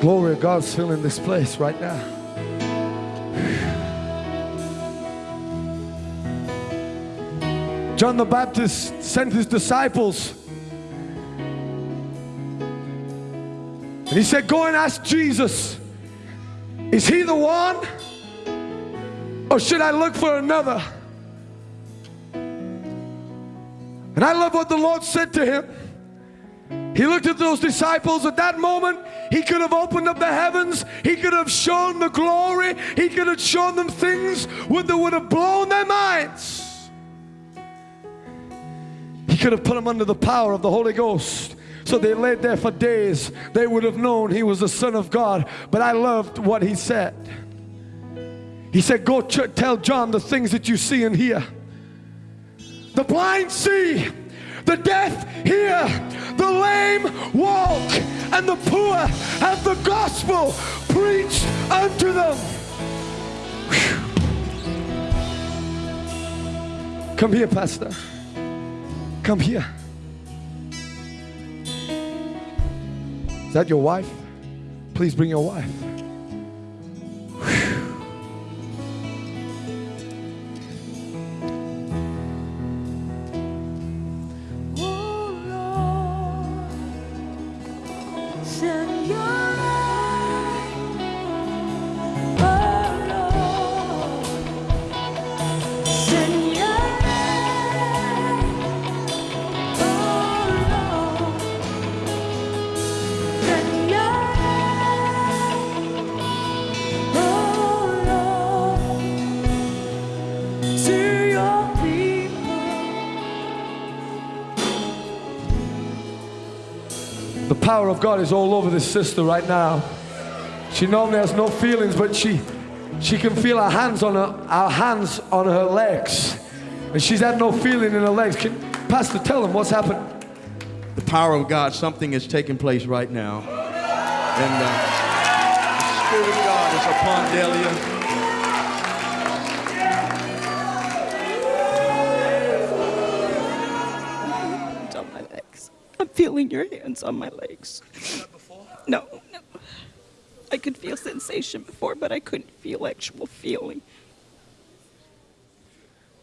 Glory of God's filling this place right now. John the Baptist sent his disciples. And he said, Go and ask Jesus, is he the one? Or should I look for another? And I love what the Lord said to him. He looked at those disciples at that moment. He could have opened up the heavens. He could have shown the glory. He could have shown them things that would have blown their minds. He could have put them under the power of the Holy Ghost. So they laid there for days. They would have known he was the Son of God. But I loved what he said. He said, Go tell John the things that you see and hear. The blind see, the deaf hear, the lame walk, and the poor have the gospel preached unto them. Whew. Come here, Pastor. Come here. Is that your wife? Please bring your wife. Power of God is all over this sister right now. She normally has no feelings, but she she can feel our hands on her, our hands on her legs. And she's had no feeling in her legs. Can Pastor tell them what's happened? the power of God, something is taking place right now. And uh, the Spirit of God is upon Delia. Your hands on my legs. No, no. I could feel sensation before, but I couldn't feel actual feeling.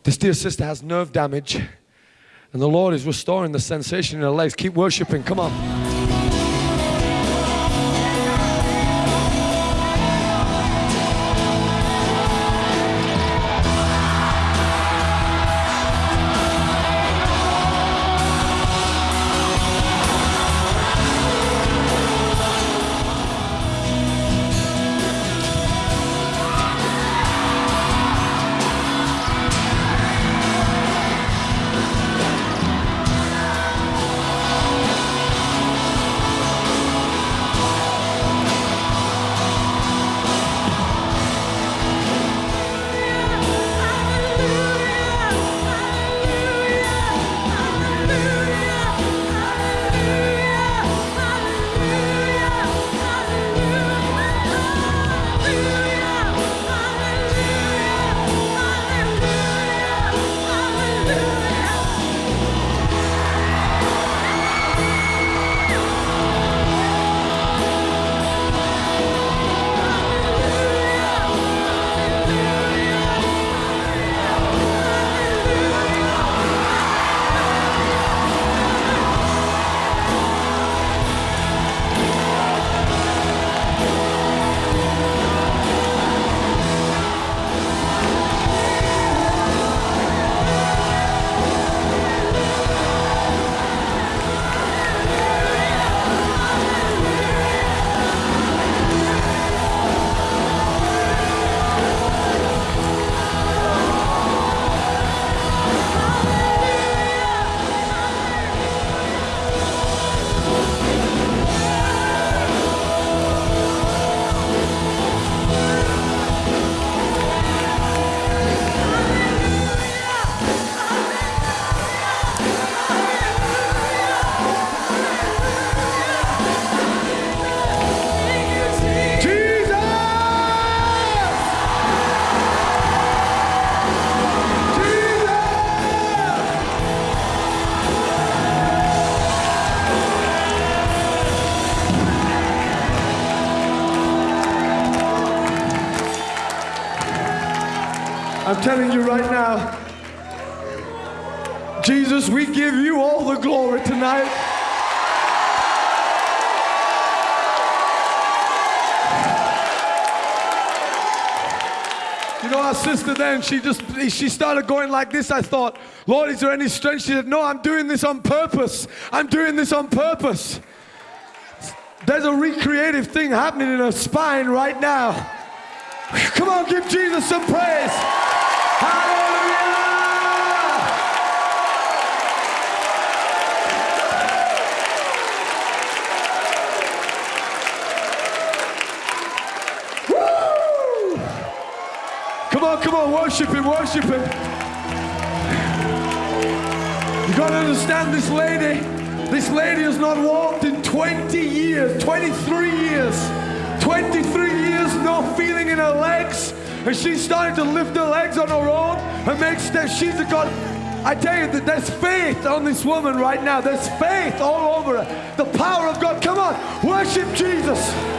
This dear sister has nerve damage, and the Lord is restoring the sensation in her legs. Keep worshiping. Come on. Telling you right now, Jesus, we give you all the glory tonight. You know, our sister then, she just, she started going like this. I thought, Lord, is there any strength? She said, no, I'm doing this on purpose. I'm doing this on purpose. There's a recreative thing happening in her spine right now. Come on, give Jesus some praise. Come on, come on, worship Him, worship Him. You gotta understand this lady. This lady has not walked in 20 years, 23 years. 23 years, no feeling in her legs. And she's starting to lift her legs on her own and make steps. She's a God. I tell you that there's faith on this woman right now. There's faith all over her. The power of God. Come on, worship Jesus.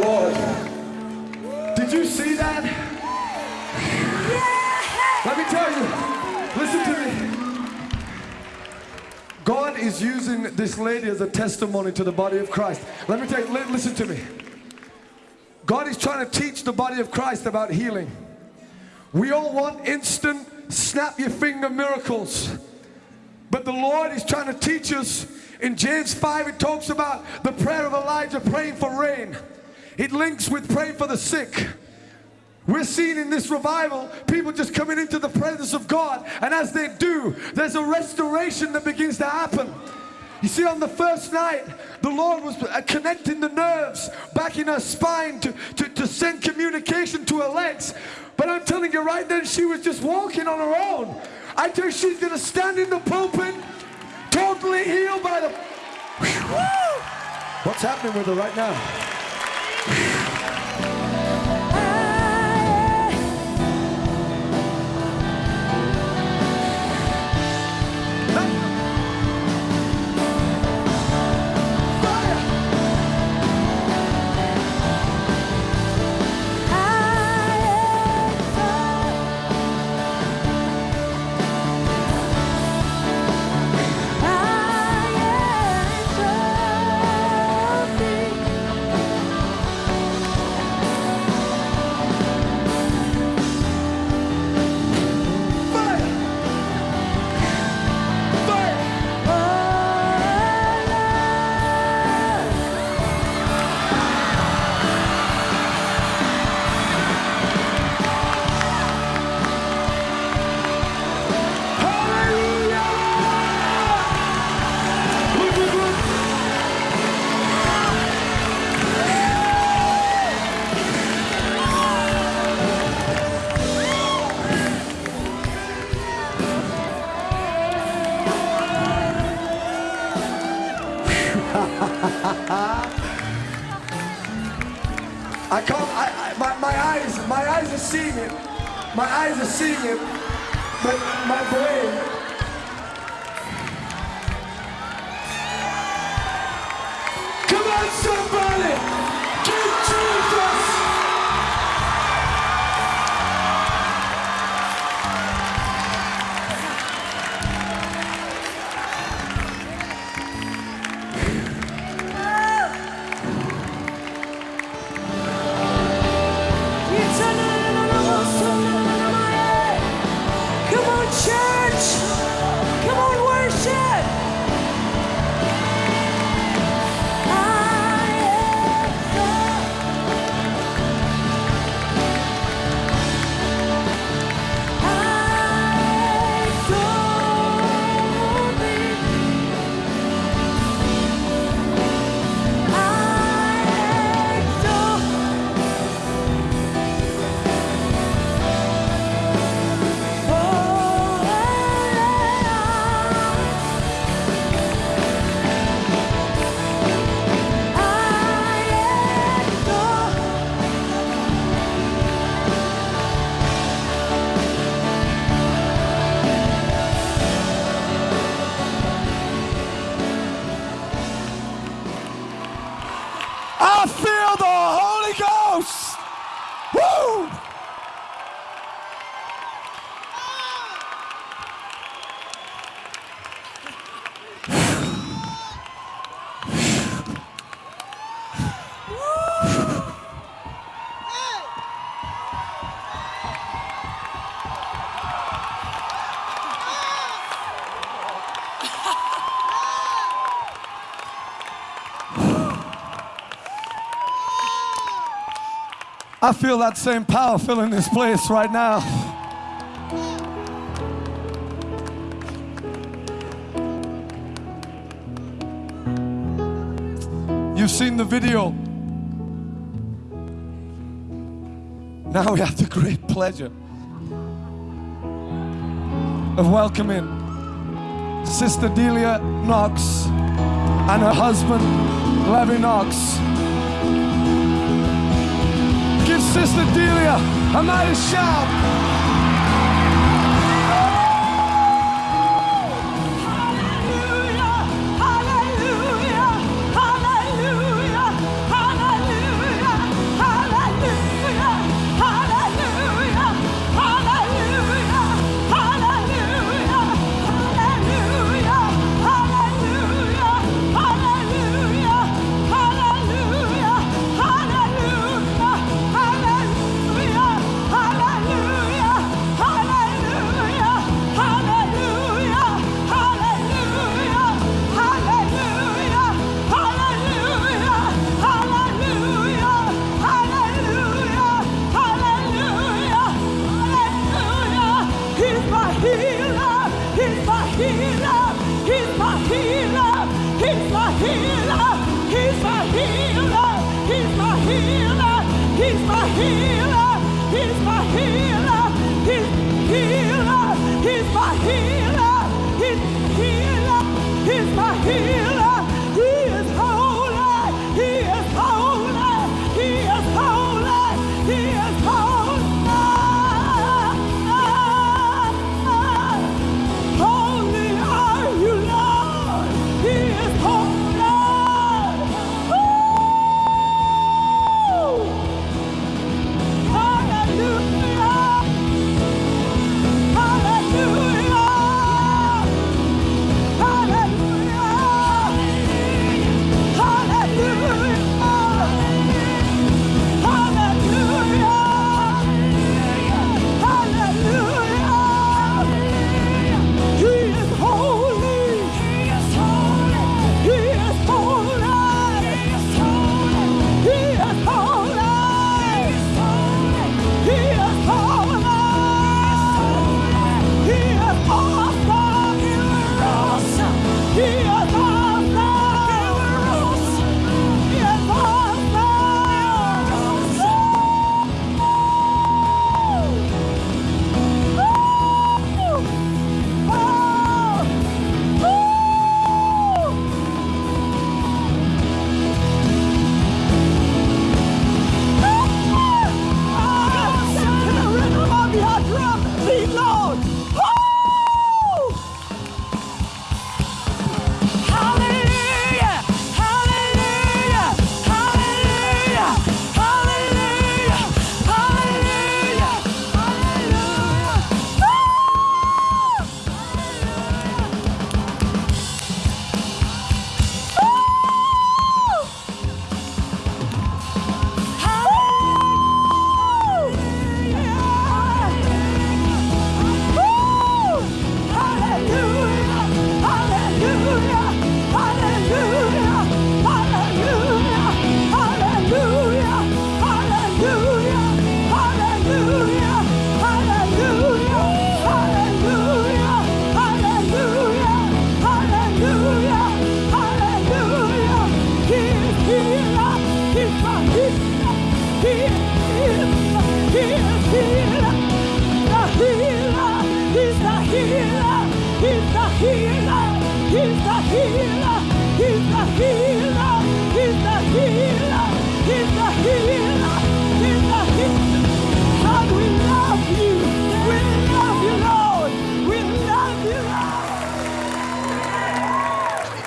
Lord, did you see that? Let me tell you, listen to me. God is using this lady as a testimony to the body of Christ. Let me tell you, listen to me. God is trying to teach the body of Christ about healing. We all want instant, snap your finger miracles. But the Lord is trying to teach us. In James 5, it talks about the prayer of Elijah praying for rain. It links with praying for the sick. We're seeing in this revival people just coming into the presence of God, and as they do, there's a restoration that begins to happen. You see, on the first night, the Lord was uh, connecting the nerves back in her spine to, to, to send communication to her legs. But I'm telling you right then, she was just walking on her own. I tell you, she's going to stand in the pulpit, totally healed by the. Woo! What's happening with her right now? I feel that same power filling this place right now. You've seen the video. Now we have the great pleasure of welcoming Sister Delia Knox and her husband, Levy Knox. Sister Delia a mighty shout. Holy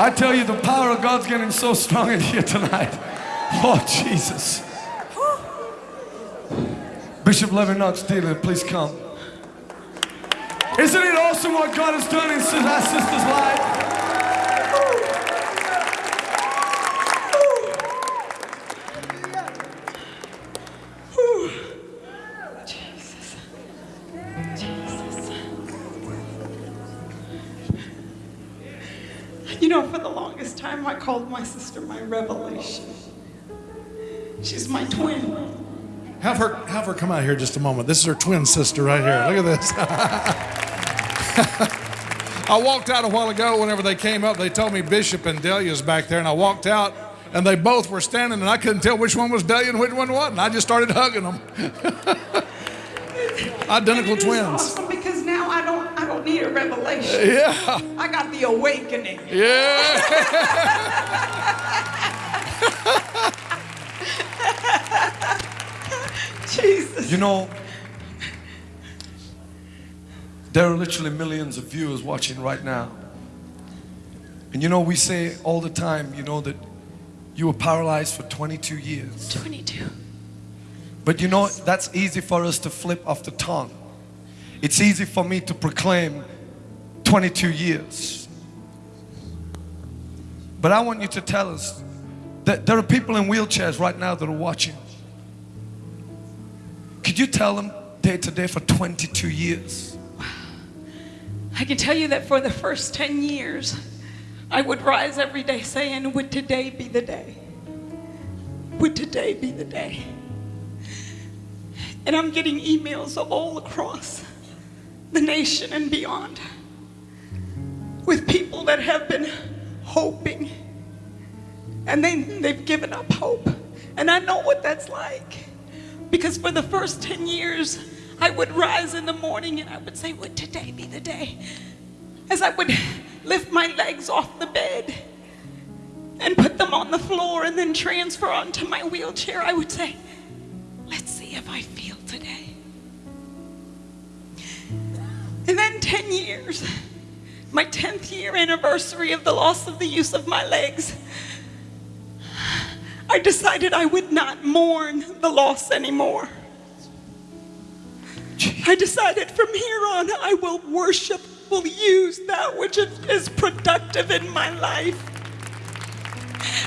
I tell you, the power of God's getting so strong in here tonight. Oh, Jesus. Bishop Levinot Steeler, please come. Isn't it awesome what God has done in our sister's life? Revelation. She's my twin. Have her, have her come out here just a moment. This is her twin sister right here. Look at this. I walked out a while ago. Whenever they came up, they told me Bishop and Delia's back there, and I walked out, and they both were standing, and I couldn't tell which one was Delia and which one wasn't. I just started hugging them. Identical And it is twins. awesome because now I don't, I don't need a revelation. Yeah, I got the awakening. yeah. Jesus. You know, there are literally millions of viewers watching right now. And you know, we say all the time, you know, that you were paralyzed for 22 years. 22. But you know, that's easy for us to flip off the tongue. It's easy for me to proclaim 22 years. But I want you to tell us that there are people in wheelchairs right now that are watching. Could you tell them day to day for 22 years? I can tell you that for the first 10 years, I would rise every day saying, Would today be the day? Would today be the day? And I'm getting emails all across the nation and beyond with people that have been hoping and they, they've given up hope. And I know what that's like. Because for the first 10 years, I would rise in the morning and I would say, Would today be the day? As I would lift my legs off the bed and put them on the floor and then transfer onto my wheelchair, I would say, Let's see if I feel today. And then 10 years, my 10th year anniversary of the loss of the use of my legs, I decided I would not mourn the loss anymore. I decided from here on I will worship, will use that which is productive in my life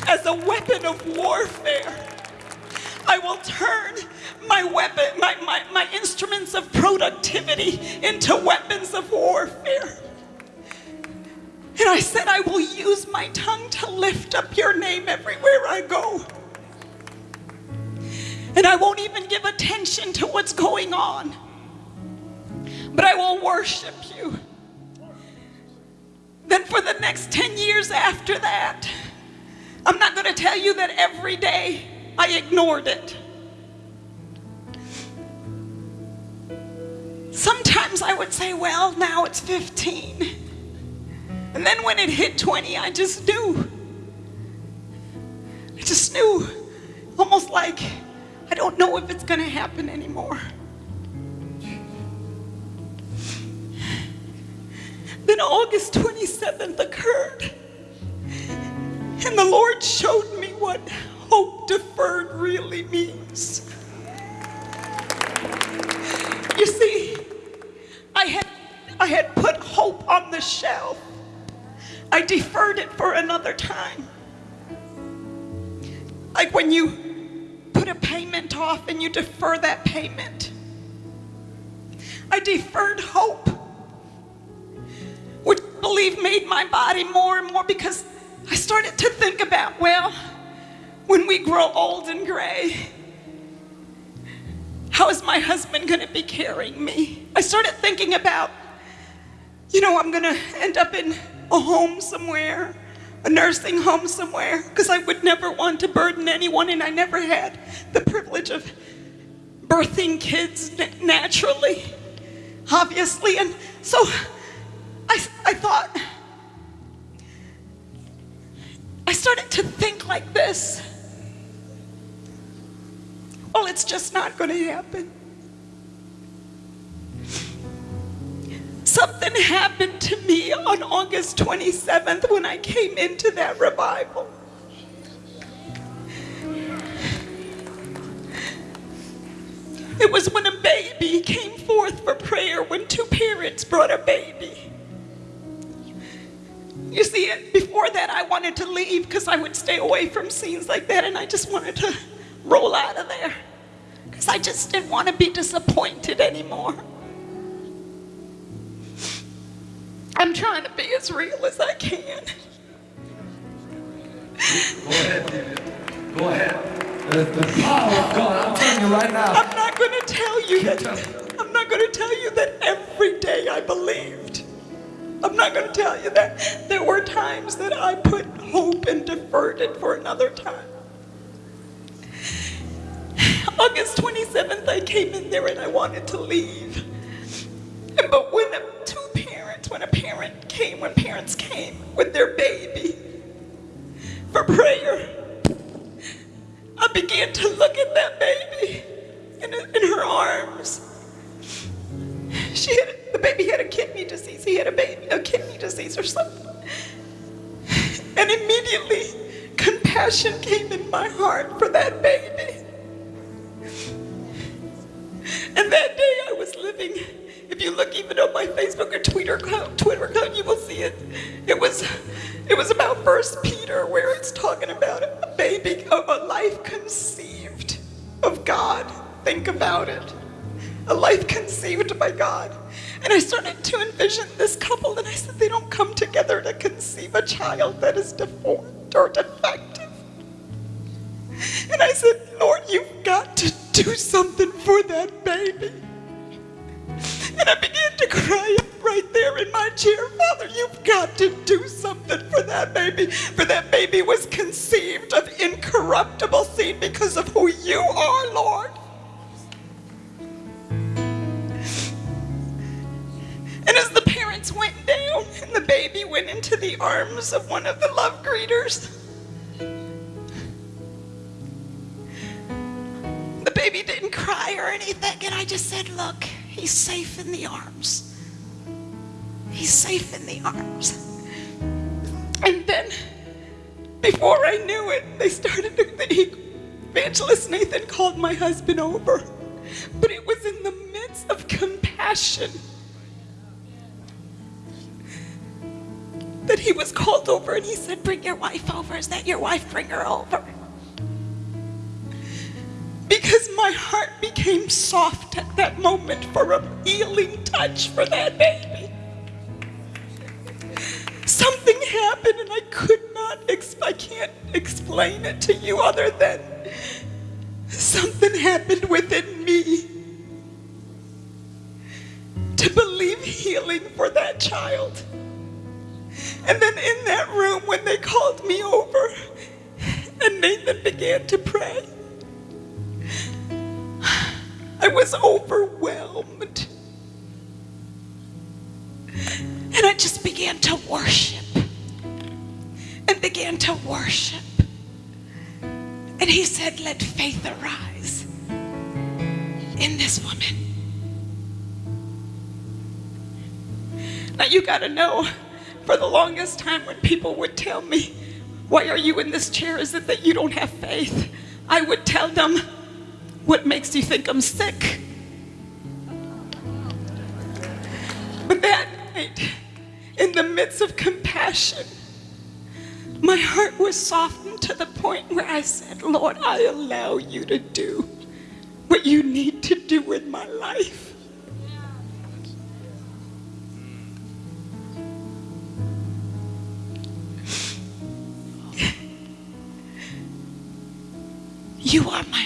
as a weapon of warfare. I will turn my weapon, my, my, my instruments of productivity into weapons of warfare. And I said, I will use my tongue to lift up your name everywhere I go. And I won't even give attention to what's going on, but I will worship you. Then, for the next 10 years after that, I'm not going to tell you that every day I ignored it. Sometimes I would say, well, now it's 15. And then when it hit 20, I just knew. I just knew. Almost like I don't know if it's going to happen anymore. Then August 27th occurred. And the Lord showed me what hope deferred really means. You see, I had, I had put hope on the shelf. I deferred it for another time. Like when you put a payment off and you defer that payment. I deferred hope, which I believe made my body more and more because I started to think about, well, when we grow old and gray, how is my husband going to be carrying me? I started thinking about, you know, I'm going to end up in a home somewhere, a nursing home somewhere, because I would never want to burden anyone, and I never had the privilege of birthing kids naturally, obviously. And so I, I thought, I started to think like this. Well, it's just not going to happen. Something happened to me on August 27th when I came into that revival. It was when a baby came forth for prayer when two parents brought a baby. You see, before that, I wanted to leave because I would stay away from scenes like that and I just wanted to roll out of there because I just didn't want to be disappointed anymore. I'm trying to be as real as I can. Go ahead, David. Go ahead. The, the power of God, I'm telling you right now. I'm not going to tell you that. I'm not going to tell you that every day I believed. I'm not going to tell you that. There were times that I put hope and deferred it for another time. August 27th, I came in there and I wanted to leave. But when two when a parent came, when parents came with their baby for prayer, I began to look at that baby in, in her arms. She had, the baby had a kidney disease. He had a baby, a kidney disease or something. And immediately, compassion came in my heart for that baby. And that day I was living, if you look even on my Facebook or Twitter account, Twitter account, you will see it. It was it was about First Peter where it's talking about a baby, a, a life conceived of God. Think about it. A life conceived by God. And I started to envision this couple and I said they don't come together to conceive a child that is deformed or defective. And I said, Lord, you've got to do something for that baby. And I began to cry right there in my chair, Father, you've got to do something for that baby. For that baby was conceived of incorruptible seed because of who you are, Lord. And as the parents went down and the baby went into the arms of one of the love greeters, the baby didn't cry or anything. And I just said, Look, he's safe in the arms. He's safe in the arms. And then, before I knew it, they started to, he, Evangelist Nathan called my husband over. But it was in the midst of compassion that he was called over and he said, Bring your wife over. Is that your wife? Bring her over. Because my heart became soft at that moment for a healing touch for that baby. Something happened and I could not, I can't explain it to you other than something happened within me to believe healing for that child. And then in that room, when they called me over and Nathan began to pray, I was overwhelmed. And I just began to worship and began to worship. And he said, Let faith arise in this woman. Now you got to know, for the longest time when people would tell me, Why are you in this chair? Is it that you don't have faith? I would tell them, What makes you think I'm sick? But that night, in the midst of compassion, my heart was softened to the point where I said, Lord, I allow you to do what you need to do with my life. You are my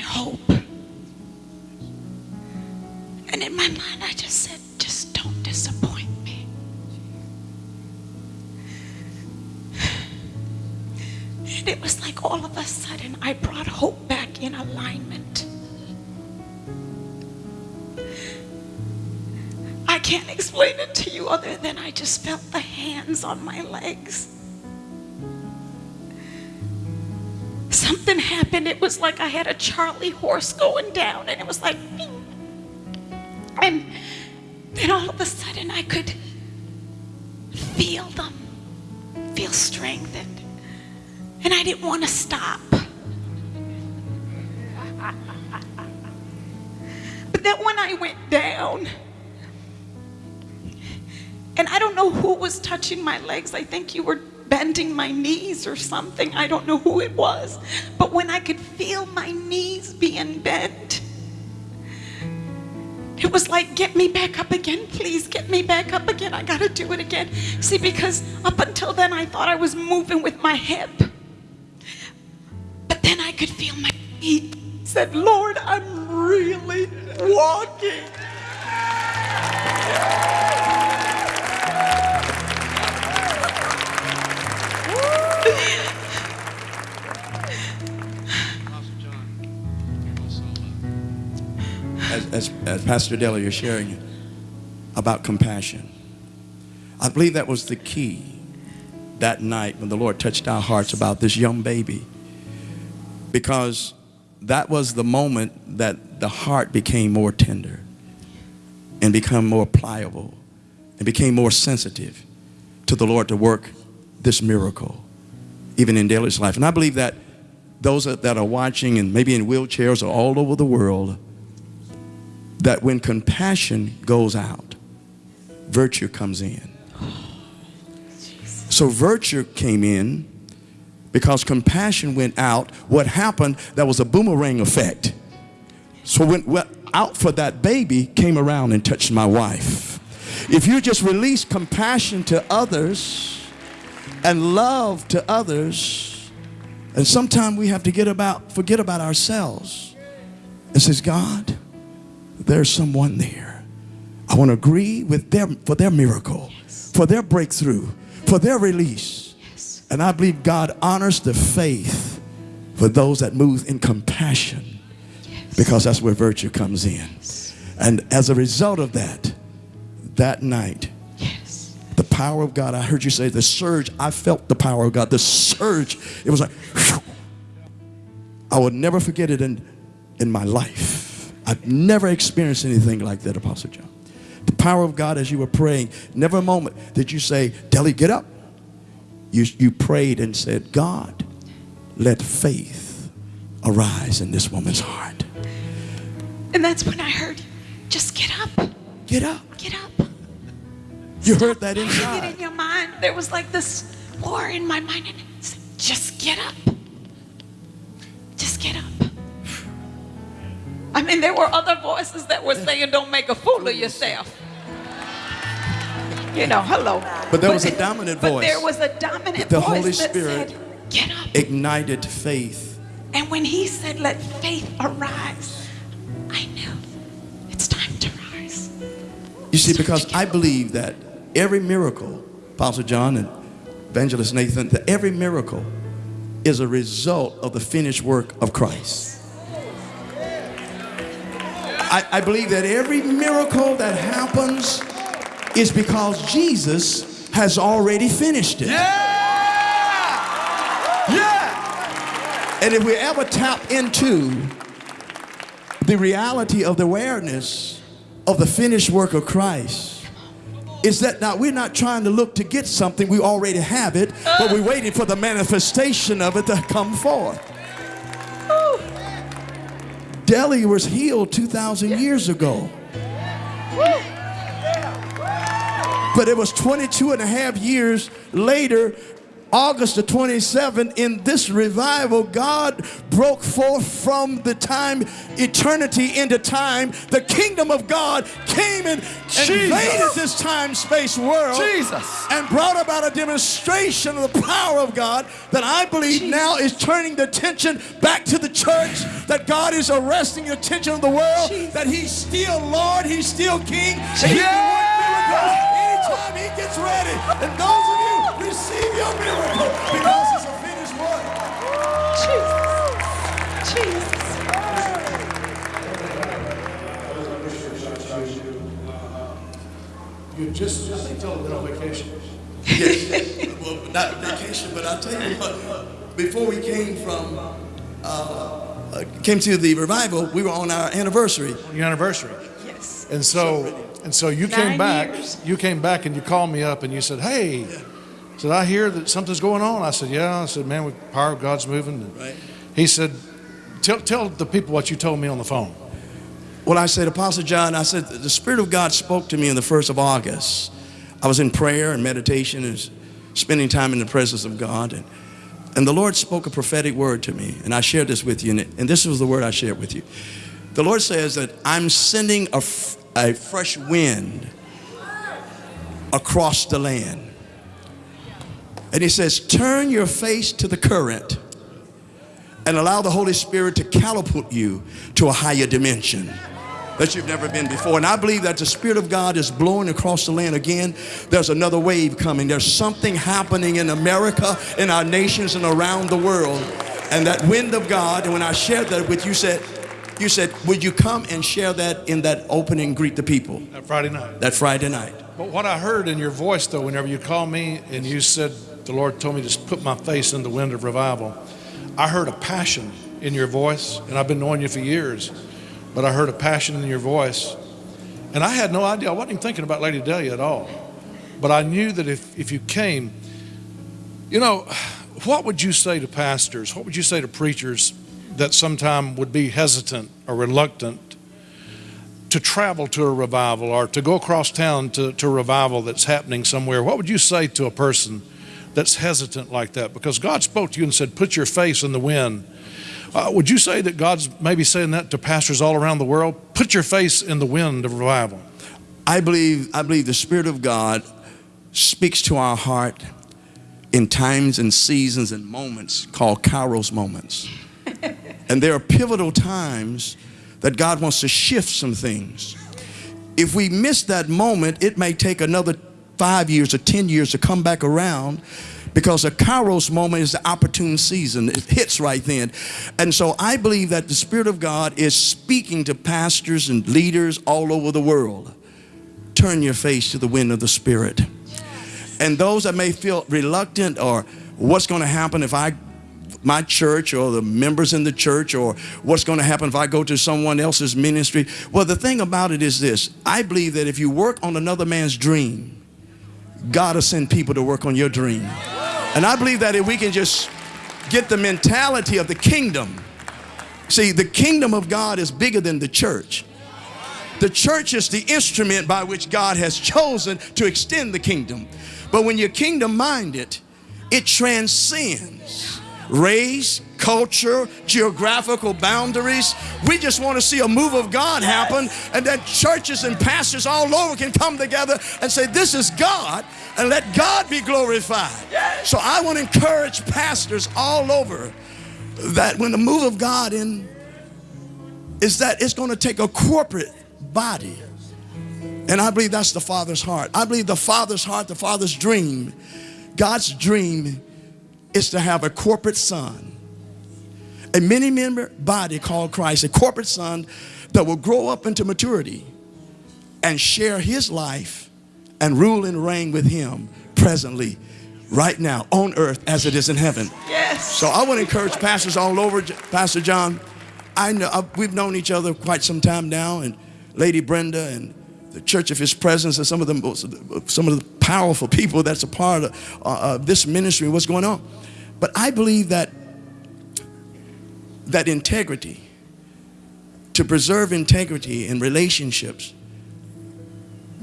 other than I just felt the hands on my legs. something happened. It was like I had a Charlie horse going down, and it was like, bing. and then all of a sudden I could feel them, feel strengthened, and I didn't want to stop. But then when I went down, and I don't know who was touching my legs. I think you were bending my knees or something. I don't know who it was. But when I could feel my knees being bent, it was like, get me back up again, please. Get me back up again. I got to do it again. See, because up until then, I thought I was moving with my hip. But then I could feel my feet. Said, Lord, I'm really walking. As, as, as Pastor Della, you're sharing about compassion. I believe that was the key that night when the Lord touched our hearts about this young baby. Because that was the moment that the heart became more tender and become more pliable and became more sensitive to the Lord to work this miracle, even in Delia's life. And I believe that those that are watching and maybe in wheelchairs or all over the world, that when compassion goes out, virtue comes in. So virtue came in because compassion went out. What happened, there was a boomerang effect. So when out for that baby came around and touched my wife. If you just release compassion to others and love to others, and sometimes we have to get about forget about ourselves and says, God, there's someone there. I want to agree with them for their miracle, for their breakthrough, for their release. And I believe God honors the faith for those that move in compassion because that's where virtue comes in. And as a result of that, that night, Yes. the power of God, I heard you say the surge, I felt the power of God. The surge, it was like, whew. I would never forget it in, in my life. I've never experienced anything like that, Apostle John. The power of God as you were praying, never a moment did you say, Deli, get up. You, you prayed and said, God, let faith arise in this woman's heart. And that's when I heard, just get up, Get up. get up. You heard that Hang it in your mind. There was like this war in my mind, and it said, just get up. Just get up. I mean, there were other voices that were saying, don't make a fool of yourself. You know, hello. But there was a dominant voice. But there was a dominant The voice Holy that Spirit said, get up. Ignited faith. And when he said, let faith arise, I knew it's time to rise. You see, because I believe that every miracle, Apostle John and Evangelist Nathan, that every miracle is a result of the finished work of Christ. I, I believe that every miracle that happens is because Jesus has already finished it. Yeah. And if we ever tap into the reality of the awareness of the finished work of Christ, is that now we're not trying to look to get something, we already have it, but we're waiting for the manifestation of it to come forth. Delia was healed 2,000 years ago. But it was 22 and a half years later, August the 27th, in this revival, God broke forth from the time, eternity into time. The kingdom of God came and invaded this time space world Jesus. and brought about a demonstration of the power of God that I believe now is turning the attention back to the church, that God is arresting the attention of the world, that He's still Lord, He's still King. and He can work miracles Anytime He gets ready. And those of you, receive your miracle because it's a finished work. Jesus. Jesus. You just, I think, told them on vacation. Yes. well, not vacation, but I'll tell you what. before we came from, uh, uh, came to the revival, we were on our anniversary. Your anniversary. Yes. And so, and so you came back. years. You came back and you called me up and you said, "Hey," said I hear that something's going on. I said, "Yeah." I said, "Man, with the power of God's moving." Right. He said, "Tell tell the people what you told me on the phone." Well, I said, Apostle John, I said, the Spirit of God spoke to me on the 1st of August. I was in prayer and meditation and spending time in the presence of God. And, and the Lord spoke a prophetic word to me. And I shared this with you. And, and this was the word I shared with you. The Lord says that I'm sending a, f- a fresh wind across the land. And He says, turn your face to the current and allow the Holy Spirit to catapult you to a higher dimension that you've never been before. And I believe that the Spirit of God is blowing across the land again. There's another wave coming. There's something happening in America, in our nations, and around the world. And that wind of God, and when I shared that with you, said, you said, would you come and share that in that opening greet the people That Friday night. that Friday night? But what I heard in your voice, though, whenever you called me and you said, The Lord told me to put my face in the wind of revival, I heard a passion in your voice. And I've been knowing you for years, but I heard a passion in your voice. And I had no idea. I wasn't even thinking about Lady Delia at all. But I knew that if, if you came, you know, what would you say to pastors? What would you say to preachers that sometime would be hesitant or reluctant to travel to a revival or to go across town to, to a revival that's happening somewhere, what would you say to a person that's hesitant like that? Because God spoke to you and said, Put your face in the wind. Uh, would you say that God's maybe saying that to pastors all around the world? Put your face in the wind of revival. I believe, I believe the Spirit of God speaks to our heart in times and seasons and moments called Kairos moments. and there are pivotal times that God wants to shift some things. If we miss that moment, it may take another five years or 10 years to come back around because a Kairos moment is the opportune season. It hits right then. And so I believe that the Spirit of God is speaking to pastors and leaders all over the world. Turn your face to the wind of the Spirit. And those that may feel reluctant or what's going to happen if I my church or the members in the church or what's going to happen if I go to someone else's ministry. Well, the thing about it is this. I believe that if you work on another man's dream, God will send people to work on your dream. And I believe that if we can just get the mentality of the kingdom. See, the kingdom of God is bigger than the church. The church is the instrument by which God has chosen to extend the kingdom. But when you're kingdom minded, it transcends race, culture, geographical boundaries. We just want to see a move of God happen and that churches and pastors all over can come together and say, This is God, and let God be glorified. So I want to encourage pastors all over that when the move of God in is that it's going to take a corporate body. And I believe that's the Father's heart. I believe the Father's heart, the Father's dream, God's dream is to have a corporate son, a many member body called Christ, a corporate son that will grow up into maturity and share his life and rule and reign with him presently, right now, on earth as it is in heaven. Yes. So I want to encourage pastors all over, Pastor John. I know uh, we've known each other quite some time now, and Lady Brenda and the Church of His Presence and some of the most, some of the powerful people that's a part of uh, uh, this ministry. What's going on? But I believe that that integrity, to preserve integrity in relationships,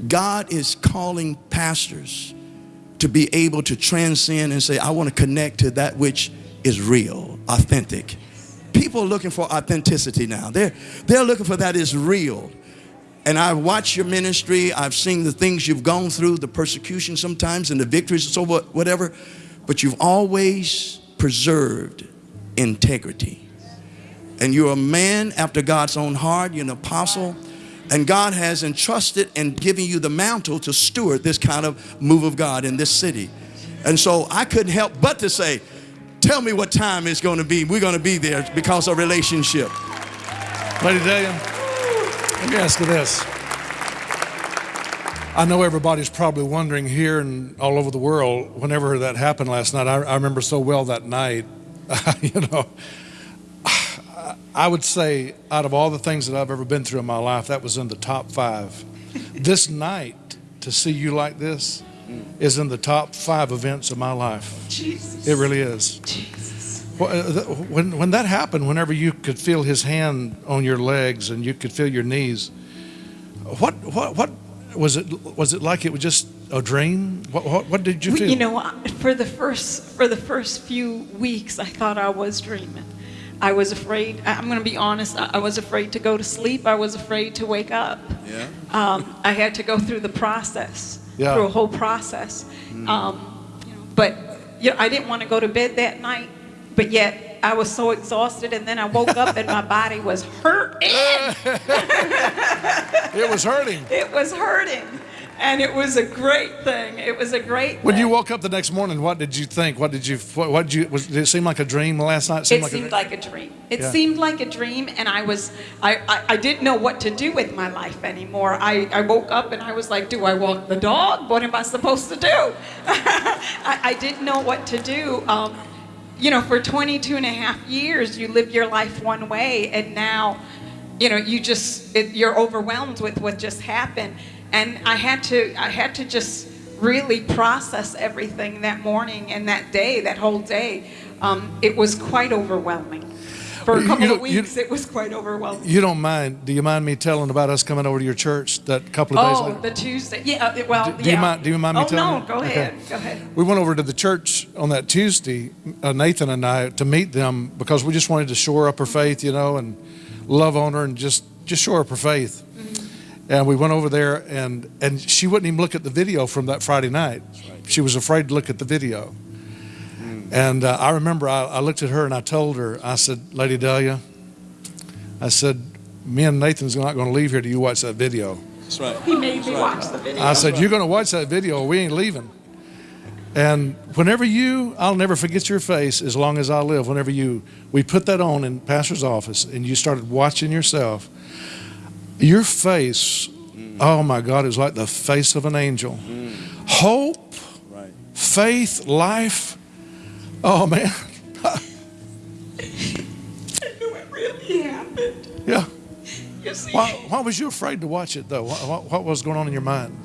God is calling pastors to be able to transcend and say, I want to connect to that which is real, authentic. People are looking for authenticity now. They're, they're looking for that is real. And I've watched your ministry. I've seen the things you've gone through, the persecution sometimes and the victories and so what, whatever. But you've always preserved integrity. And you're a man after God's own heart. You're an apostle. And God has entrusted and given you the mantle to steward this kind of move of God in this city. And so I couldn't help but to say, tell me what time it's going to be. We're going to be there because of relationship. Lady Delia, let me ask you this. I know everybody's probably wondering here and all over the world, whenever that happened last night, I, I remember so well that night you know, I would say out of all the things that I've ever been through in my life, that was in the top five. this night, to see you like this, is in the top five events of my life. Jesus. It really is. Jesus. Uh, When, when that happened, whenever you could feel his hand on your legs and you could feel your knees, what, what, what was it? Was it like it was just a dream? What, what, what did you feel? You know, for the first for the first few weeks, I thought I was dreaming. I was afraid. I'm going to be honest. I was afraid to go to sleep. I was afraid to wake up. Yeah. Um, I had to go through the process, Yeah. through a whole process. Um, you know, but you know, I didn't want to go to bed that night. But yet, I was so exhausted, and then I woke up and my body was hurting. it was hurting. It was hurting, and it was a great thing. It was a great. When you woke up the next morning, what did you think? What did you? What, what did you? Was, did it seem like a dream last night? It Seemed seemed a, like a dream. It Yeah. seemed like a dream, and I was, I, I, I didn't know what to do with my life anymore. I, I woke up and I was like, do I walk the dog? What am I supposed to do? I, I didn't know what to do. Um, you know, for 22 and a half years, you live your life one way, and now, you know, you just, it, you're overwhelmed with what just happened. And I had to, I had to just really process everything that morning and that day, that whole day. Um, it was quite overwhelming. For a couple of weeks, it was quite overwhelming. you don't mind? Do you mind me telling about us coming over to your church that couple of days Oh, later? the Tuesday. Yeah, uh, well, Do- do you mind- do you mind me oh, telling no, you? go Okay. ahead. Go ahead. We went over to the church on that Tuesday, uh, Nathan and I, to meet them because we just wanted to shore up her faith, you know, and love on her and just just shore up her faith. And we went over there, and and she wouldn't even look at the video from that Friday night. She was afraid to look at the video. And uh, I remember I, I looked at her and I told her, I said, Lady Delia, I said, me and Nathan's not going to leave here till you watch that video. That's right. He made me watch the video. I said, You're going to watch that video, or we ain't leaving. And whenever you, I'll never forget your face as long as I live. Whenever you, we put that on in pastor's office and you started watching yourself, your face, oh my God, was like the face of an angel. Hope, Right. faith, life. Oh man. I knew it really happened. Yeah. You see, Why, why was you afraid to watch it though? What, what was going on in your mind?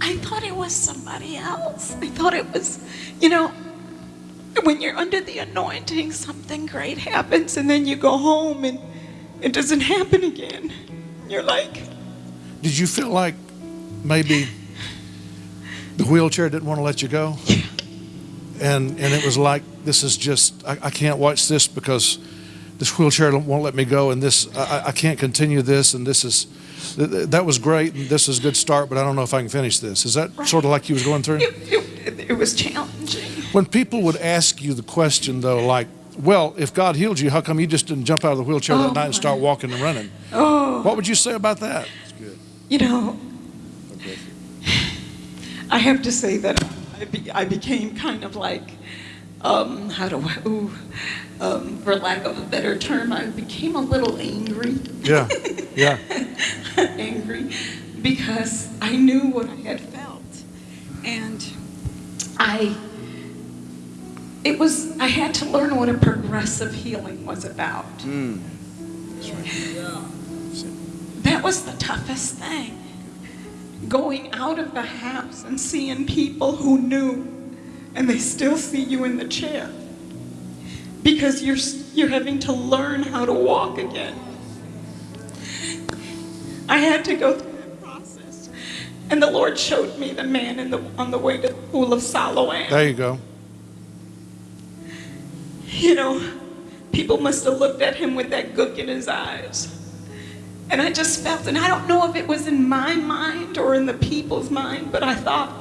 I thought it was somebody else. I thought it was, you know, when you're under the anointing, something great happens, and then you go home and it doesn't happen again. You're like, Did you feel like maybe the wheelchair didn't want to let you go? And and it was like this is just I, I can't watch this because this wheelchair won't let me go, and this I, I- can't continue this, and this is th- th- that was great, and this is a good start, but I don't know if I can finish this. Is that sort of like you was going through? it, it, it was challenging. When people would ask you the question though, like, well, if God healed you, how come you just didn't jump out of the wheelchair that Oh, night and start walking and running? Oh, What would you say about that? Good. you know, I have to say that I, be, I became kind of like, um, how do I, ooh, um, for lack of a better term, I became a little angry. Yeah, yeah. angry because I knew what I had felt. And I, it was, I had to learn what a progressive healing was about. Hmm. That was the toughest thing. Going out of the house and seeing people who knew and they still see you in the chair because you're, you're having to learn how to walk again. I had to go through that process. And the Lord showed me the man in the, on the way to the pool of Siloam. There you go. You know, people must have looked at him with that gook in his eyes. And I just felt, and I don't know if it was in my mind or in the people's mind, but I thought,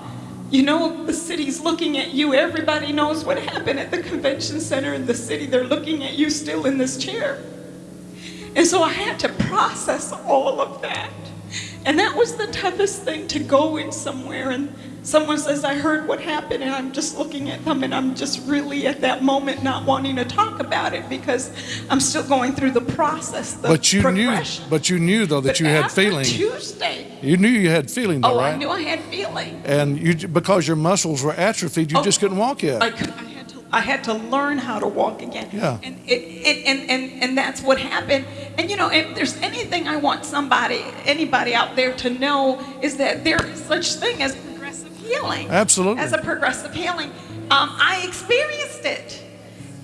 you know, the city's looking at you. Everybody knows what happened at the convention center in the city. They're looking at you still in this chair. And so I had to process all of that. And that was the toughest thing to go in somewhere and someone says, I heard what happened, and I'm just looking at them and I'm just really at that moment not wanting to talk about it because I'm still going through the process. The But you knew, but you knew though that But you had feeling. Tuesday. You knew you had feeling though, Oh, right? I knew I had feeling. And you, because your muscles were atrophied, you Oh, just couldn't walk yet. I, could, I, had to, I had to learn how to walk again. Yeah. And it, it and, and and that's what happened. And you know, if there's anything I want somebody, anybody out there to know is that there is such thing as healing. Absolutely. As a progressive healing, um, I experienced it.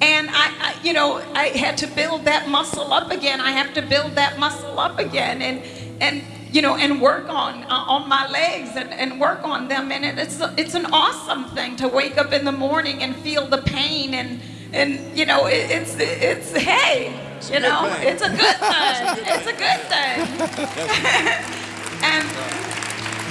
And I, I, you know, I had to build that muscle up again. I have to build that muscle up again, and and you know, and work on uh, on my legs and, and work on them. And it, it's it's an awesome thing to wake up in the morning and feel the pain and and you know, it, it's it's hey, you know, thing. it's a good thing. It's a good thing. and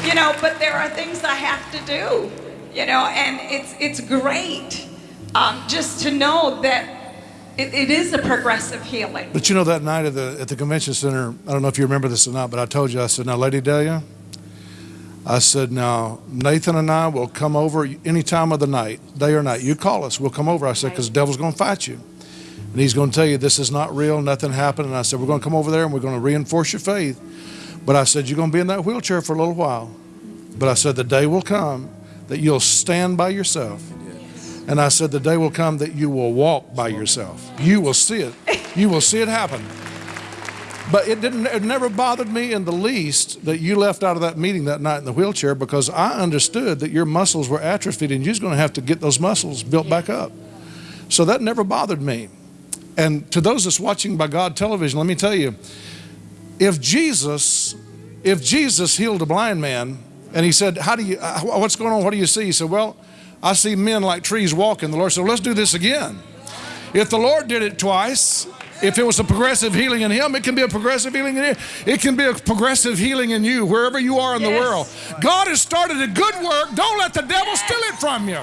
you know, but there are things I have to do, you know, and it's it's great um, just to know that it, it is a progressive healing. But you know that night at the at the convention center, I don't know if you remember this or not, but I told you I said, "Now, Lady Delia, I said, now Nathan and I will come over any time of the night, day or night. You call us, we'll come over." I said, "Because the devil's going to fight you, and he's going to tell you this is not real, nothing happened." And I said, "We're going to come over there and we're going to reinforce your faith." But I said, "You're going to be in that wheelchair for a little while." But I said, "The day will come that you'll stand by yourself." And I said, The day will come that you will walk by yourself. You will see it. You will see it happen. But it didn't it never bothered me in the least that you left out of that meeting that night in the wheelchair because I understood that your muscles were atrophied and you was going to have to get those muscles built back up. So that never bothered me. And to those that's watching by God television, let me tell you, if Jesus, if Jesus healed a blind man and he said, How do you uh, what's going on? What do you see? He said, Well, I see men like trees walking. The Lord said, well, let's do this again. If the Lord did it twice, if it was a progressive healing in him, it can be a progressive healing in you. It can be a progressive healing in you, wherever you are in the world. God has started a good work. Don't let the devil steal it from you.